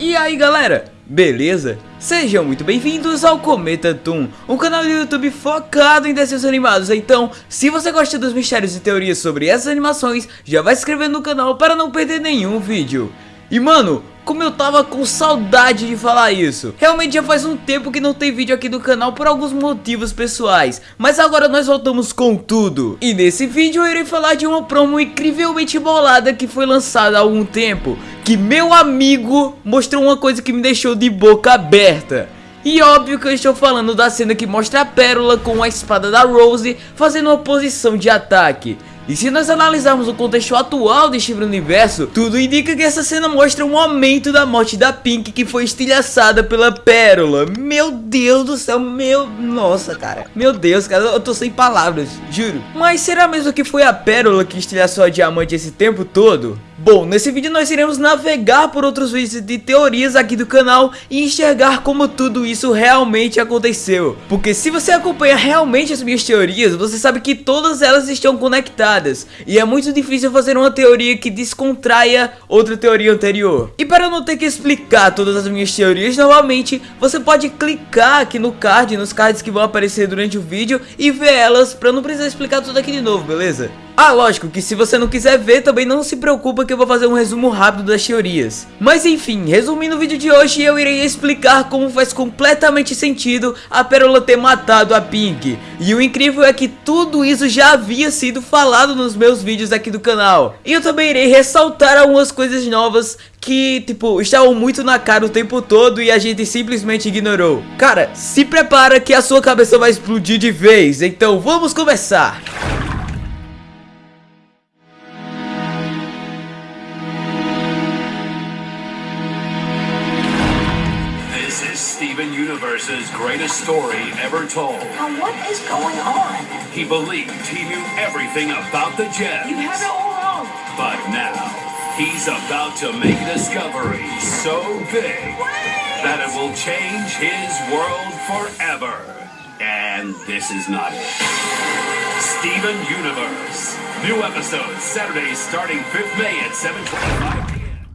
E aí galera, beleza? Sejam muito bem-vindos ao Cometa Toon, um canal do YouTube focado em desenhos animados. Então, se você gosta dos mistérios e teorias sobre essas animações, já vai se inscrever no canal para não perder nenhum vídeo. E mano, como eu tava com saudade de falar isso. Realmente já faz um tempo que não tem vídeo aqui do canal por alguns motivos pessoais, mas agora nós voltamos com tudo. E nesse vídeo eu irei falar de uma promo incrivelmente bolada que foi lançada há algum tempo, que meu amigo mostrou uma coisa que me deixou de boca aberta. E óbvio que eu estou falando da cena que mostra a Pérola com a espada da Rose fazendo uma posição de ataque. E se nós analisarmos o contexto atual de Steven Universo, tudo indica que essa cena mostra um aumento da morte da Pink que foi estilhaçada pela Pérola. Meu Deus do céu, meu... Nossa, cara. Meu Deus, cara, eu tô sem palavras, juro. Mas será mesmo que foi a Pérola que estilhaçou a Diamante esse tempo todo? Bom, nesse vídeo nós iremos navegar por outros vídeos de teorias aqui do canal e enxergar como tudo isso realmente aconteceu. Porque se você acompanha realmente as minhas teorias, você sabe que todas elas estão conectadas. E é muito difícil fazer uma teoria que descontraia outra teoria anterior. E para não ter que explicar todas as minhas teorias novamente, você pode clicar aqui no card, nos cards que vão aparecer durante o vídeo e ver elas para não precisar explicar tudo aqui de novo, beleza? Ah, lógico que se você não quiser ver, também não se preocupa que eu vou fazer um resumo rápido das teorias. Mas enfim, resumindo o vídeo de hoje, eu irei explicar como faz completamente sentido a Pérola ter matado a Pink. E o incrível é que tudo isso já havia sido falado nos meus vídeos aqui do canal. E eu também irei ressaltar algumas coisas novas que, tipo, estavam muito na cara o tempo todo e a gente simplesmente ignorou. Cara, se prepara que a sua cabeça vai explodir de vez, então vamos começar! Universe's greatest story ever told. Now what is going on? He believed he knew everything about the gems. You have it all wrong. But now, he's about to make a discovery so big that it will change his world forever. And this is not it. Steven Universe. New episodes Saturdays starting 5th May at 7:25 p.m.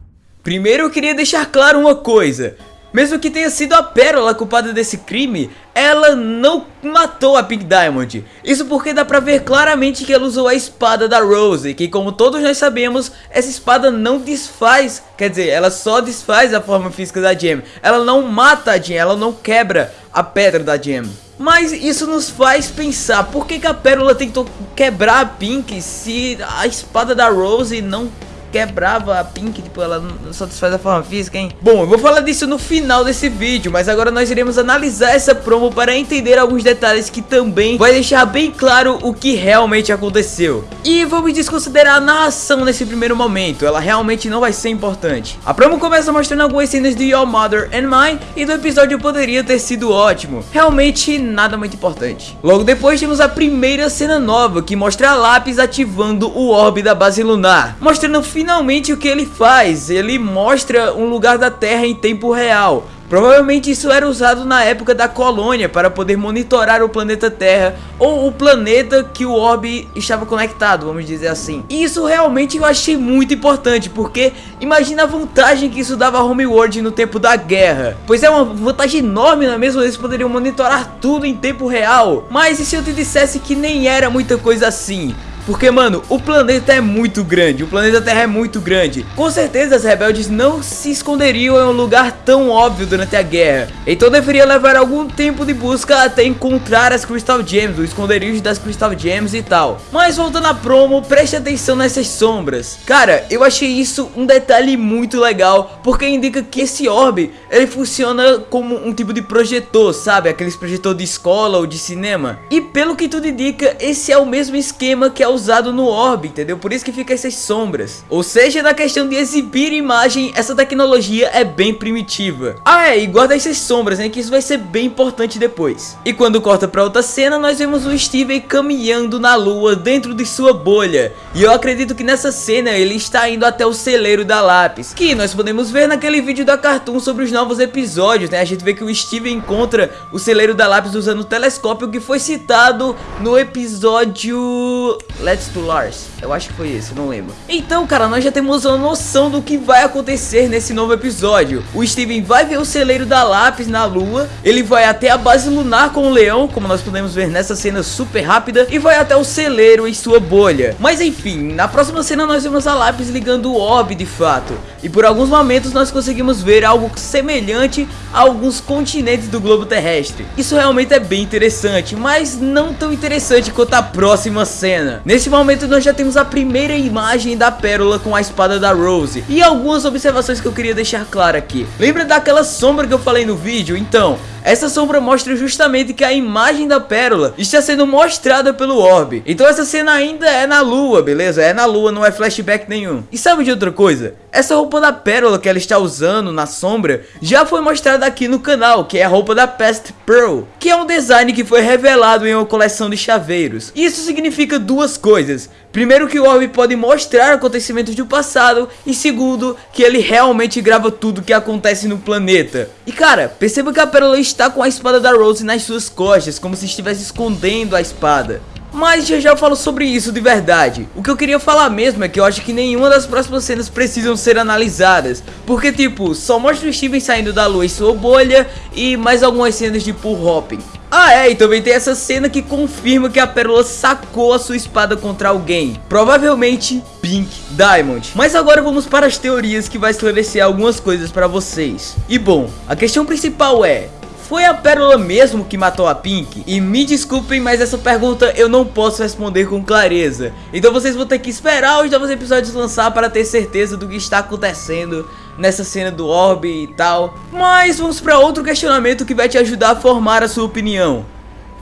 Primeiro eu queria deixar claro uma coisa. Mesmo que tenha sido a Pérola culpada desse crime, ela não matou a Pink Diamond. Isso porque dá pra ver claramente que ela usou a espada da Rose, que como todos nós sabemos, essa espada não desfaz, quer dizer, ela só desfaz a forma física da Gem. Ela não mata a Gem, ela não quebra a pedra da Gem. Mas isso nos faz pensar, por que, que a Pérola tentou quebrar a Pink se a espada da Rose não quebrava a Pink, tipo, ela não satisfaz a forma física, hein? Bom, eu vou falar disso no final desse vídeo, mas agora nós iremos analisar essa promo para entender alguns detalhes que também vai deixar bem claro o que realmente aconteceu. E vamos desconsiderar a narração nesse primeiro momento, ela realmente não vai ser importante. A promo começa mostrando algumas cenas de Your Mother and Mine e do episódio poderia ter sido ótimo, realmente nada muito importante. Logo depois temos a primeira cena nova, que mostra a Lápis ativando o orbe da base lunar, mostrando o finalmente o que ele faz, ele mostra um lugar da Terra em tempo real. Provavelmente isso era usado na época da colônia para poder monitorar o planeta Terra ou o planeta que o orbe estava conectado, vamos dizer assim. E isso realmente eu achei muito importante, porque imagina a vantagem que isso dava a Homeworld no tempo da guerra. Pois é uma vantagem enorme, não é mesmo? Eles poderiam monitorar tudo em tempo real. Mas e se eu te dissesse que nem era muita coisa assim? Porque, mano, o planeta é muito grande, o planeta Terra é muito grande. Com certeza, os rebeldes não se esconderiam em um lugar tão óbvio durante a guerra. Então deveria levar algum tempo de busca até encontrar as Crystal Gems, o esconderijo das Crystal Gems e tal. Mas voltando à promo, preste atenção nessas sombras. Cara, eu achei isso um detalhe muito legal, porque indica que esse orbe, ele funciona como um tipo de projetor, sabe? Aqueles projetor de escola ou de cinema. E pelo que tudo indica, esse é o mesmo esquema que é usado no orbe, entendeu? Por isso que fica essas sombras. Ou seja, na questão de exibir imagem, essa tecnologia é bem primitiva. Ah, é, e guarda essas sombras, né? Que isso vai ser bem importante depois. E quando corta pra outra cena, nós vemos o Steven caminhando na lua dentro de sua bolha. E eu acredito que nessa cena ele está indo até o celeiro da Lápis, que nós podemos ver naquele vídeo da Cartoon sobre os novos episódios, né? A gente vê que o Steven encontra o celeiro da Lápis usando o telescópio que foi citado no episódio Let's to Lars. Eu acho que foi esse, não lembro. Então, cara, nós já temos uma noção do que vai acontecer nesse novo episódio. O Steven vai ver o celeiro da Lápis na lua, ele vai até a base lunar com o leão, como nós podemos ver nessa cena super rápida, e vai até o celeiro em sua bolha. Mas enfim, na próxima cena nós vemos a Lápis ligando o orbe de fato. E por alguns momentos nós conseguimos ver algo semelhante a alguns continentes do globo terrestre. Isso realmente é bem interessante, mas não tão interessante quanto a próxima cena. Nesse momento nós já temos a primeira imagem da pérola com a espada da Rose. E algumas observações que eu queria deixar claro aqui. Lembra daquela sombra que eu falei no vídeo? Então, essa sombra mostra justamente que a imagem da pérola está sendo mostrada pelo orbe. Então essa cena ainda é na lua, beleza? É na lua, não é flashback nenhum. E sabe de outra coisa? Essa roupa da pérola que ela está usando na sombra já foi mostrada aqui no canal, que é a roupa da Past Pearl, que é um design que foi revelado em uma coleção de chaveiros. Isso significa duas coisas. Primeiro que o Orbe pode mostrar acontecimentos do passado e segundo que ele realmente grava tudo que acontece no planeta. E cara, perceba que a pérola está com a espada da Rose nas suas costas, como se estivesse escondendo a espada. Mas já já eu falo sobre isso de verdade. O que eu queria falar mesmo é que eu acho que nenhuma das próximas cenas precisam ser analisadas. Porque tipo, só mostra o Steven saindo da lua em sua bolha e mais algumas cenas de pull hopping. Ah é, e também tem essa cena que confirma que a Pérola sacou a sua espada contra alguém. Provavelmente Pink Diamond. Mas agora vamos para as teorias que vai esclarecer algumas coisas para vocês. E bom, a questão principal é, foi a Pérola mesmo que matou a Pink? E me desculpem, mas essa pergunta eu não posso responder com clareza. Então vocês vão ter que esperar os novos episódios lançar para ter certeza do que está acontecendo nessa cena do orbe e tal. Mas vamos para outro questionamento que vai te ajudar a formar a sua opinião.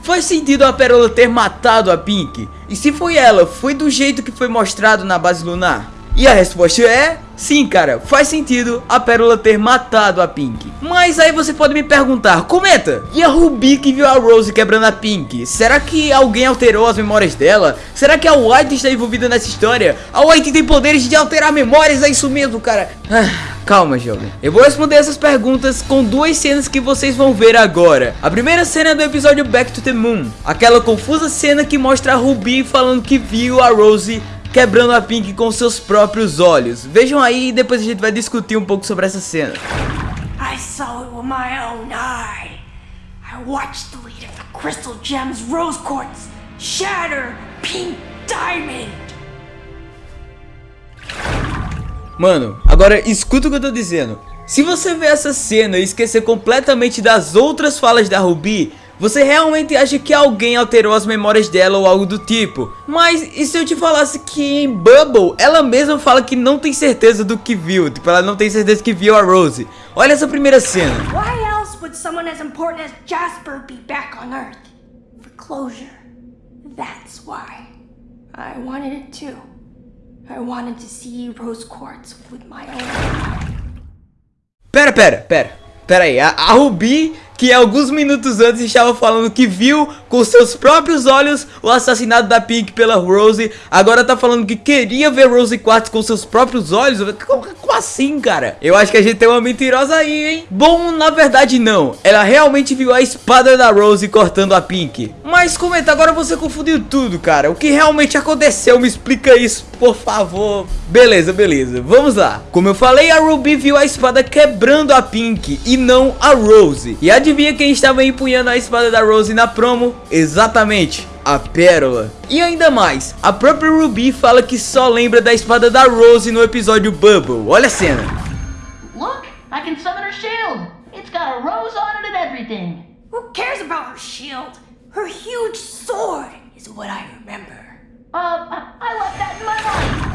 Faz sentido a Pérola ter matado a Pink? E se foi ela, foi do jeito que foi mostrado na base lunar? E a resposta é... Sim, cara, faz sentido a Pérola ter matado a Pink. Mas aí você pode me perguntar, comenta, e a Ruby que viu a Rose quebrando a Pink? Será que alguém alterou as memórias dela? Será que a White está envolvida nessa história? A White tem poderes de alterar memórias, é isso mesmo, cara? Ah... Calma, jovem. Eu vou responder essas perguntas com duas cenas que vocês vão ver agora. A primeira cena é do episódio Back to the Moon. Aquela confusa cena que mostra a Ruby falando que viu a Rose quebrando a Pink com seus próprios olhos. Vejam aí e depois a gente vai discutir um pouco sobre essa cena. I saw it with my own eye. I watched the lead of the crystal gems rose quartz shatter pink diamond. Mano, agora escuta o que eu tô dizendo. Se você ver essa cena e esquecer completamente das outras falas da Ruby, você realmente acha que alguém alterou as memórias dela ou algo do tipo. Mas e se eu te falasse que em Bubble, ela mesma fala que não tem certeza do que viu. Tipo, ela não tem certeza que viu a Rose. Olha essa primeira cena. Why else would someone as important as Jasper be back on Earth? For closure. That's why. I wanted it too. I wanted to see Rose Quartz with my own Pera, pera, pera. Pera aí. A, a Ruby que alguns minutos antes estava falando que viu com seus próprios olhos o assassinato da Pink pela Rose, agora tá falando que queria ver Rose Quartz com seus próprios olhos? Assim, cara? Eu acho que a gente tem uma mentirosa aí, hein? Bom, na verdade não. Ela realmente viu a espada da Rose cortando a Pink. Mas comenta, agora você confundiu tudo, cara. O que realmente aconteceu? Me explica isso, por favor. Beleza, beleza. Vamos lá. Como eu falei, a Ruby viu a espada quebrando a Pink e não a Rose. E adivinha quem estava empunhando a espada da Rose na promo? Exatamente, a Pérola. E ainda mais, a própria Ruby fala que só lembra da espada da Rose no episódio Bubble. Olha a cena. Look, I can summon her shield. It's got a rose on it and everything. Who cares about her shield? Her huge sword is what I remember. Uh, I left that in my life.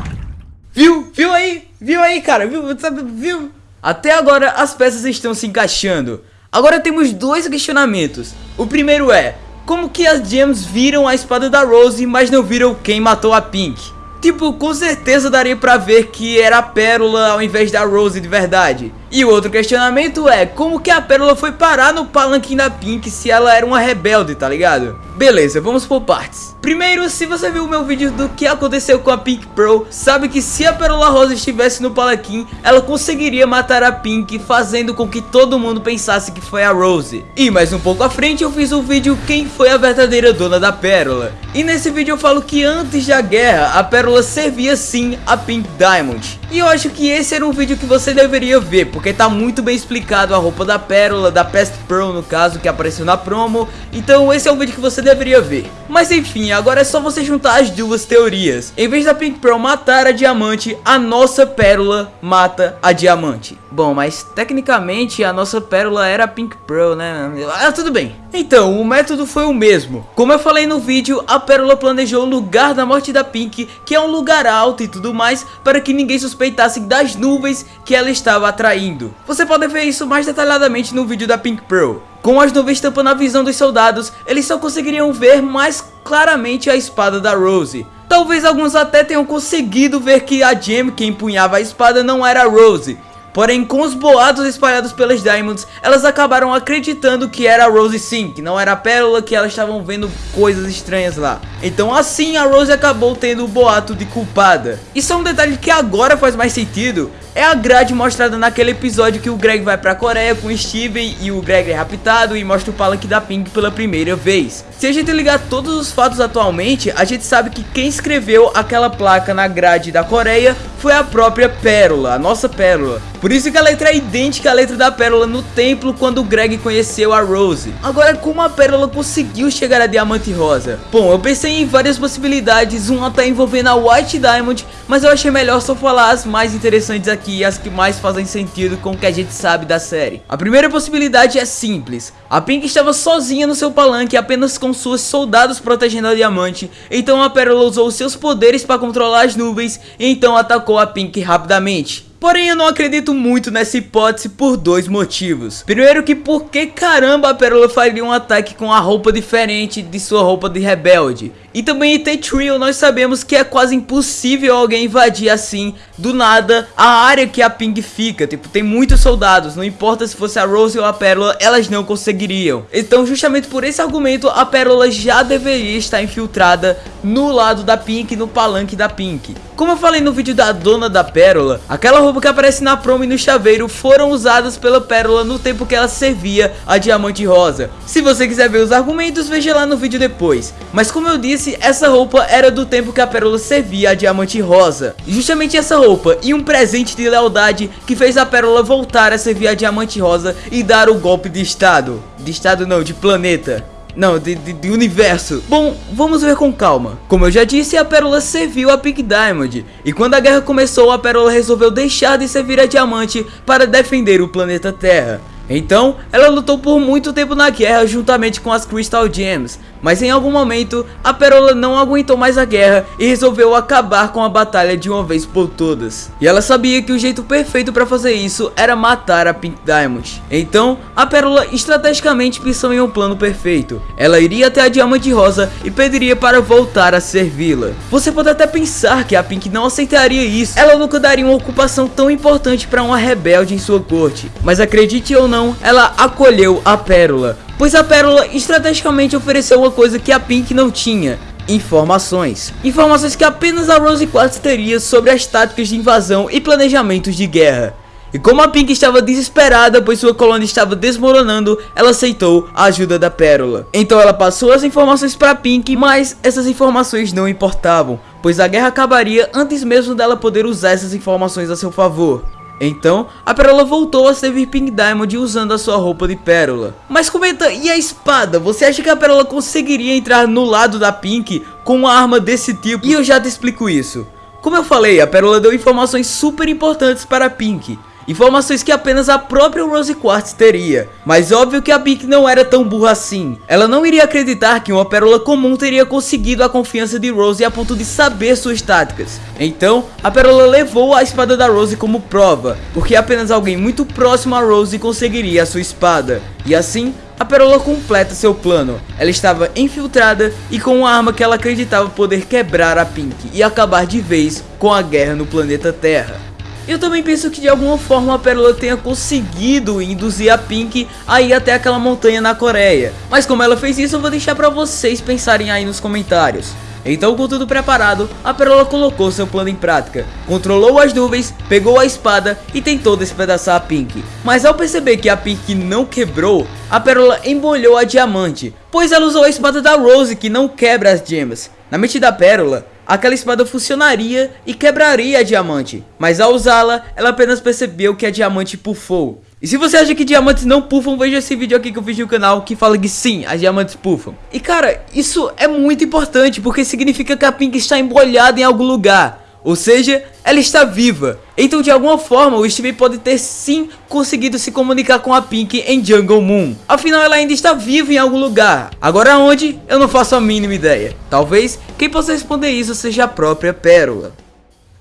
Viu? Viu aí? Viu aí, cara? Viu? Viu? Até agora as peças estão se encaixando. Agora temos dois questionamentos. O primeiro é, como que as gems viram a espada da Rose, mas não viram quem matou a Pink? Tipo, com certeza daria pra ver que era a Pérola ao invés da Rose de verdade. E o outro questionamento é, como que a Pérola foi parar no palanquim da Pink se ela era uma rebelde, tá ligado? Beleza, vamos por partes. Primeiro, se você viu o meu vídeo do que aconteceu com a Pink Pearl, sabe que se a Pérola Rosa estivesse no palanquim, ela conseguiria matar a Pink, fazendo com que todo mundo pensasse que foi a Rose. E mais um pouco à frente eu fiz um vídeo quem foi a verdadeira dona da Pérola. E nesse vídeo eu falo que antes da guerra, a Pérola servia sim a Pink Diamond. E eu acho que esse era um vídeo que você deveria ver, porque tá muito bem explicado a roupa da Pérola, da Pest Pearl no caso, que apareceu na promo. Então esse é um vídeo que você deveria ver. Mas enfim, agora é só você juntar as duas teorias. Em vez da Pink Pearl matar a Diamante, a nossa Pérola mata a Diamante. Bom, mas tecnicamente a nossa Pérola era a Pink Pearl, né? Ah, tudo bem. Então, o método foi o mesmo. Como eu falei no vídeo, a Pérola planejou o lugar da morte da Pink, que é um lugar alto e tudo mais, para que ninguém suspeitasse das nuvens que ela estava atraindo. Você pode ver isso mais detalhadamente no vídeo da Pink Pearl. Com as nuvens tampando a visão dos soldados, eles só conseguiriam ver mais claramente a espada da Rose. Talvez alguns até tenham conseguido ver que a Gem que empunhava a espada não era a Rose, Porém, com os boatos espalhados pelas Diamonds, elas acabaram acreditando que era a Rose sim, que não era a Pérola, que elas estavam vendo coisas estranhas lá. Então assim a Rose acabou tendo o boato de culpada. Isso é um detalhe que agora faz mais sentido, é a grade mostrada naquele episódio que o Greg vai pra Coreia com Steven e o Greg é raptado e mostra o palanque da Pink pela primeira vez. Se a gente ligar todos os fatos atualmente, a gente sabe que quem escreveu aquela placa na grade da Coreia foi a própria Pérola, a nossa Pérola. Por isso que a letra é idêntica à letra da Pérola no templo quando o Greg conheceu a Rose. Agora, como a Pérola conseguiu chegar a Diamante Rosa? Bom, eu pensei em várias possibilidades, uma até envolvendo a White Diamond, mas eu achei melhor só falar as mais interessantes aqui aqui as que mais fazem sentido com o que a gente sabe da série. A primeira possibilidade é simples. A Pink estava sozinha no seu palanque apenas com seus soldados protegendo a Diamante, então a Pérola usou seus poderes para controlar as nuvens e então atacou a Pink rapidamente. Porém eu não acredito muito nessa hipótese por dois motivos. Primeiro que por que caramba a Pérola faria um ataque com a roupa diferente de sua roupa de rebelde? E também em T-Trio nós sabemos que é quase impossível alguém invadir assim, do nada, a área que a Ping fica. Tipo, tem muitos soldados, não importa se fosse a Rose ou a Pérola, elas não conseguiriam. Então justamente por esse argumento, a Pérola já deveria estar infiltrada no lado da Pink, no palanque da Pink. Como eu falei no vídeo da dona da Pérola, aquela roupa que aparece na promo e no chaveiro foram usadas pela Pérola no tempo que ela servia a Diamante Rosa. Se você quiser ver os argumentos, veja lá no vídeo depois. Mas como eu disse, essa roupa era do tempo que a Pérola servia a Diamante Rosa. Justamente essa roupa e um presente de lealdade que fez a Pérola voltar a servir a Diamante Rosa e dar o golpe de estado. De estado não, de planeta. Não, de, de, de, universo. Bom, vamos ver com calma. Como eu já disse, a Pérola serviu a Pink Diamond. E quando a guerra começou, a Pérola resolveu deixar de servir a Diamante para defender o planeta Terra. Então, ela lutou por muito tempo na guerra juntamente com as Crystal Gems, mas em algum momento, a Pérola não aguentou mais a guerra e resolveu acabar com a batalha de uma vez por todas. E ela sabia que o jeito perfeito para fazer isso era matar a Pink Diamond. Então, a Pérola estrategicamente pensou em um plano perfeito. Ela iria até a Diamante Rosa e pediria para voltar a servi-la. Você pode até pensar que a Pink não aceitaria isso. Ela nunca daria uma ocupação tão importante para uma rebelde em sua corte. Mas acredite ou não, ela acolheu a Pérola pois a Pérola estrategicamente ofereceu uma coisa que a Pink não tinha, informações. Informações que apenas a Rose Quartz teria sobre as táticas de invasão e planejamentos de guerra. E como a Pink estava desesperada pois sua colônia estava desmoronando, ela aceitou a ajuda da Pérola. Então ela passou as informações para Pink, mas essas informações não importavam, pois a guerra acabaria antes mesmo dela poder usar essas informações a seu favor. Então, a Pérola voltou a servir Pink Diamond usando a sua roupa de pérola. Mas comenta, e a espada? Você acha que a Pérola conseguiria entrar no lado da Pink com uma arma desse tipo? E eu já te explico isso. Como eu falei, a Pérola deu informações super importantes para Pink. Informações que apenas a própria Rose Quartz teria. Mas óbvio que a Pink não era tão burra assim. Ela não iria acreditar que uma pérola comum teria conseguido a confiança de Rose a ponto de saber suas táticas. Então, a pérola levou a espada da Rose como prova, porque apenas alguém muito próximo a Rose conseguiria a sua espada. E assim, a Pérola completa seu plano. Ela estava infiltrada e com uma arma que ela acreditava poder quebrar a Pink e acabar de vez com a guerra no planeta Terra. Eu também penso que de alguma forma a Pérola tenha conseguido induzir a Pink a ir até aquela montanha na Coreia. Mas como ela fez isso, eu vou deixar pra vocês pensarem aí nos comentários. Então com tudo preparado, a Pérola colocou seu plano em prática, controlou as nuvens, pegou a espada e tentou despedaçar a Pink. Mas ao perceber que a Pink não quebrou, a Pérola embolhou a Diamante, pois ela usou a espada da Rose que não quebra as gemas. Na mente da Pérola, aquela espada funcionaria e quebraria a Diamante, mas ao usá-la, ela apenas percebeu que a Diamante pufou. E se você acha que diamantes não puffam, veja esse vídeo aqui que eu fiz no canal que fala que sim, as diamantes puffam. E cara, isso é muito importante porque significa que a Pink está embolhada em algum lugar. Ou seja, ela está viva. Então de alguma forma o Steve pode ter sim conseguido se comunicar com a Pink em Jungle Moon. Afinal ela ainda está viva em algum lugar. Agora onde? Eu não faço a mínima ideia. Talvez quem possa responder isso seja a própria Pérola.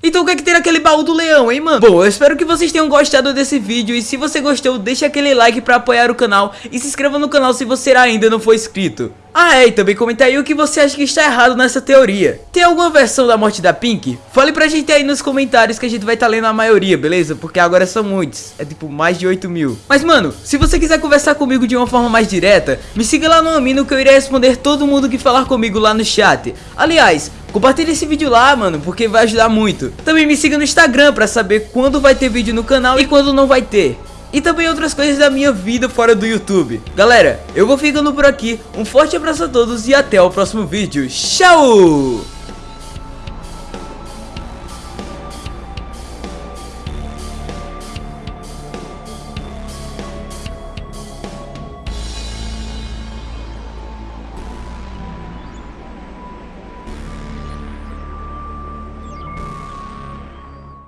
Então o que é que tem naquele baú do leão, hein, mano? Bom, eu espero que vocês tenham gostado desse vídeo e se você gostou, deixa aquele like pra apoiar o canal e se inscreva no canal se você ainda não for inscrito. Ah é, e também comenta aí o que você acha que está errado nessa teoria. Tem alguma versão da morte da Pink? Fale pra gente aí nos comentários que a gente vai estar tá lendo a maioria, beleza? Porque agora são muitos, é tipo mais de 8 mil. Mas mano, se você quiser conversar comigo de uma forma mais direta, me siga lá no Amino que eu irei responder todo mundo que falar comigo lá no chat. Aliás, Compartilhe esse vídeo lá, mano, porque vai ajudar muito. Também me siga no Instagram pra saber quando vai ter vídeo no canal e quando não vai ter. E também outras coisas da minha vida fora do YouTube. Galera, eu vou ficando por aqui. Um forte abraço a todos e até o próximo vídeo. Tchau!